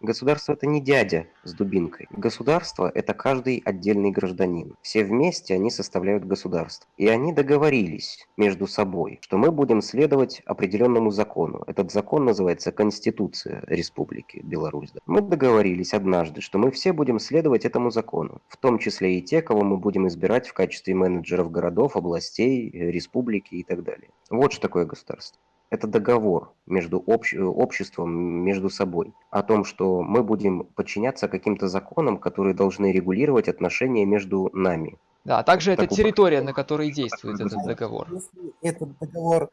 Государство это не дядя с дубинкой. Государство это каждый отдельный гражданин. Все вместе они составляют государство. И они договорились между собой, что мы будем следовать определенному закону. Этот закон называется Конституция Республики Беларусь. Мы договорились однажды, что мы все будем следовать этому закону, в том числе и те, кого мы будем избирать в качестве менеджеров городов, областей, республики и так далее. Вот что такое государство. Это договор между общ... обществом, между собой, о том, что мы будем подчиняться каким-то законам, которые должны регулировать отношения между нами. Да, а также это территория, на которой действует этот договор. Если этот договор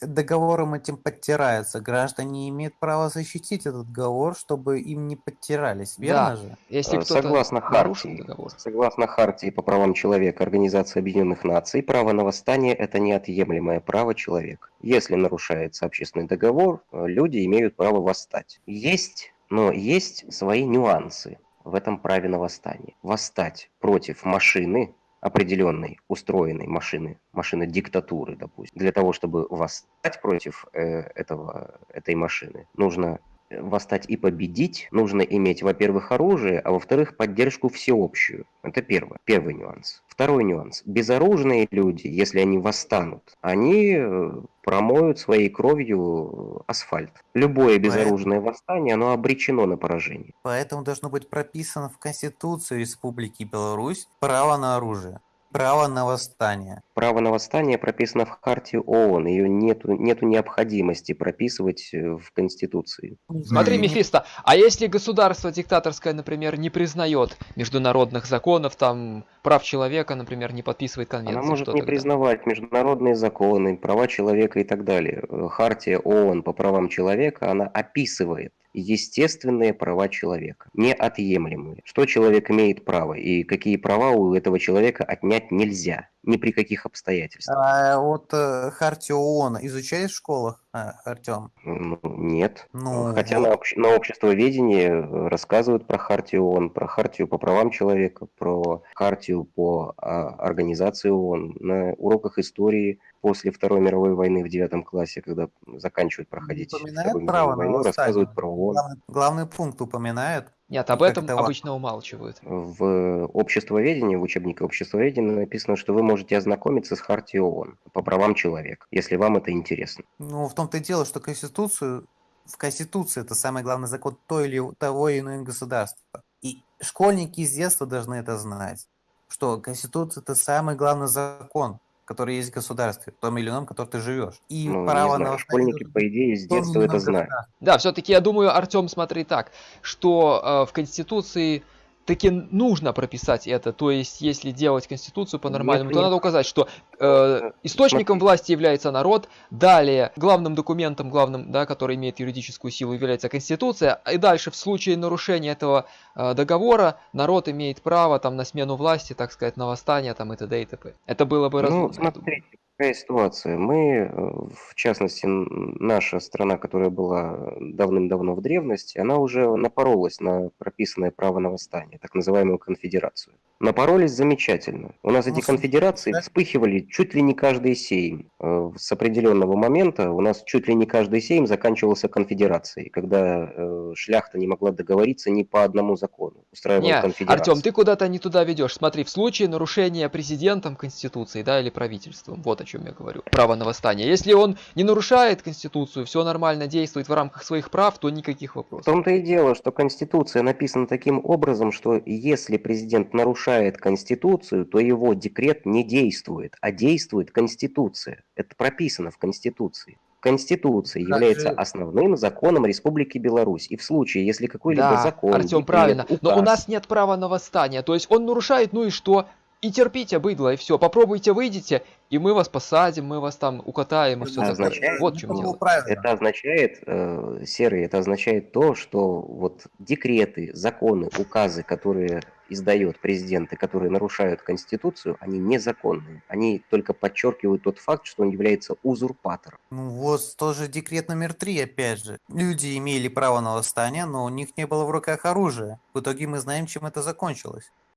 договором этим подтираются, граждане имеют право защитить этот договор, чтобы им не подтирались, верно да. же? Если согласно хартии, договор. согласно хартии по правам человека Организации Объединенных Наций, право на восстание – это неотъемлемое право человека. Если нарушается общественный договор, люди имеют право восстать. Есть, но есть свои нюансы в этом праве на восстание. Восстать против машины, определенной устроенной машины, машины диктатуры, допустим, для того, чтобы восстать против э, этого, этой машины, нужно восстать и победить, нужно иметь, во-первых, оружие, а во-вторых, поддержку всеобщую. Это первое, первый нюанс. Второй нюанс. Безоружные люди, если они восстанут, они э, промоют своей кровью асфальт. Любое безоружное восстание, оно обречено на поражение. Поэтому должно быть прописано в Конституции Республики Беларусь право на оружие. Право на восстание. Право на восстание прописано в Харте ООН. Ее нету, нету необходимости прописывать э, в Конституции. Смотри, Мефисто, а если государство диктаторское, например, не признает международных законов, там, прав человека, например, не подписывает конвенции? Она может не тогда? признавать международные законы, права человека и так далее. Хартия ООН по правам человека, она описывает естественные права человека, неотъемлемые. Что человек имеет право и какие права у этого человека отнять нельзя ни при каких обстоятельствах. А вот э, Хартию ООН изучают в школах, а, Артем? Ну, нет. Ну, Хотя вот. на, обще- на обществоведении рассказывают про Хартию ООН, про Хартию по правам человека, про Хартию по а, организации ООН. На уроках истории после Второй мировой войны в девятом классе, когда заканчивают проходить Вторую мировую войну, рассказывают про ООН. Главный, главный пункт упоминают. Нет, об этом обычно умалчивают. В обществоведении, в учебнике обществоведения написано, что вы можете ознакомиться с Хартией ООН по правам человека, если вам это интересно. Ну, в том-то и дело, что Конституцию, в Конституции это самый главный закон той или того или иного государства. И школьники с детства должны это знать, что Конституция это самый главный закон, который есть в государстве, в том или ином, в котором ты живешь. И ну, право на школьники, по идее, с детства это знают. Да, все-таки я думаю, Артем, смотри так, что э, в Конституции таки нужно прописать это. То есть, если делать Конституцию по-нормальному, то надо указать, что э, источником власти является народ, далее главным документом, главным, да, который имеет юридическую силу, является Конституция, и дальше в случае нарушения этого э, договора народ имеет право там на смену власти, так сказать, на восстание там и т.д. и т.п. Это было бы разумно. Ну, смотрите, Какая ситуация? Мы, э, в частности, наша страна, которая была давным-давно в древности, она уже напоролась на прописанное право на восстание, так называемую конфедерацию. Напоролись замечательно. У нас эти конфедерации вспыхивали чуть ли не каждый сейм. Э, с определенного момента у нас чуть ли не каждый сейм заканчивался конфедерацией, когда э, шляхта не могла договориться ни по одному закону. Устраивала конфедерацию. Артем, ты куда-то не туда ведешь. Смотри, в случае нарушения президентом Конституции да, или правительством, вот о чем я говорю, право на восстание. Если он не нарушает Конституцию, все нормально действует в рамках своих прав, то никаких вопросов. В том-то и дело, что Конституция написана таким образом, что если президент нарушает Конституцию, то его декрет не действует, а действует Конституция. Это прописано в Конституции. Конституция как является же... основным законом Республики Беларусь. И в случае, если какой-либо да, закон... Артем, правильно. Указ... Но у нас нет права на восстание. То есть он нарушает, ну и что? И терпите, быдло, и все. Попробуйте, выйдите, и мы вас посадим, мы вас там укатаем, и все это означает, Вот в чем дело. Это означает, э, Серый, это означает то, что вот декреты, законы, указы, которые издает президент и которые нарушают Конституцию, они незаконные. Они только подчеркивают тот факт, что он является узурпатором. Ну вот тоже декрет номер три, опять же. Люди имели право на восстание, но у них не было в руках оружия. В итоге мы знаем, чем это закончилось.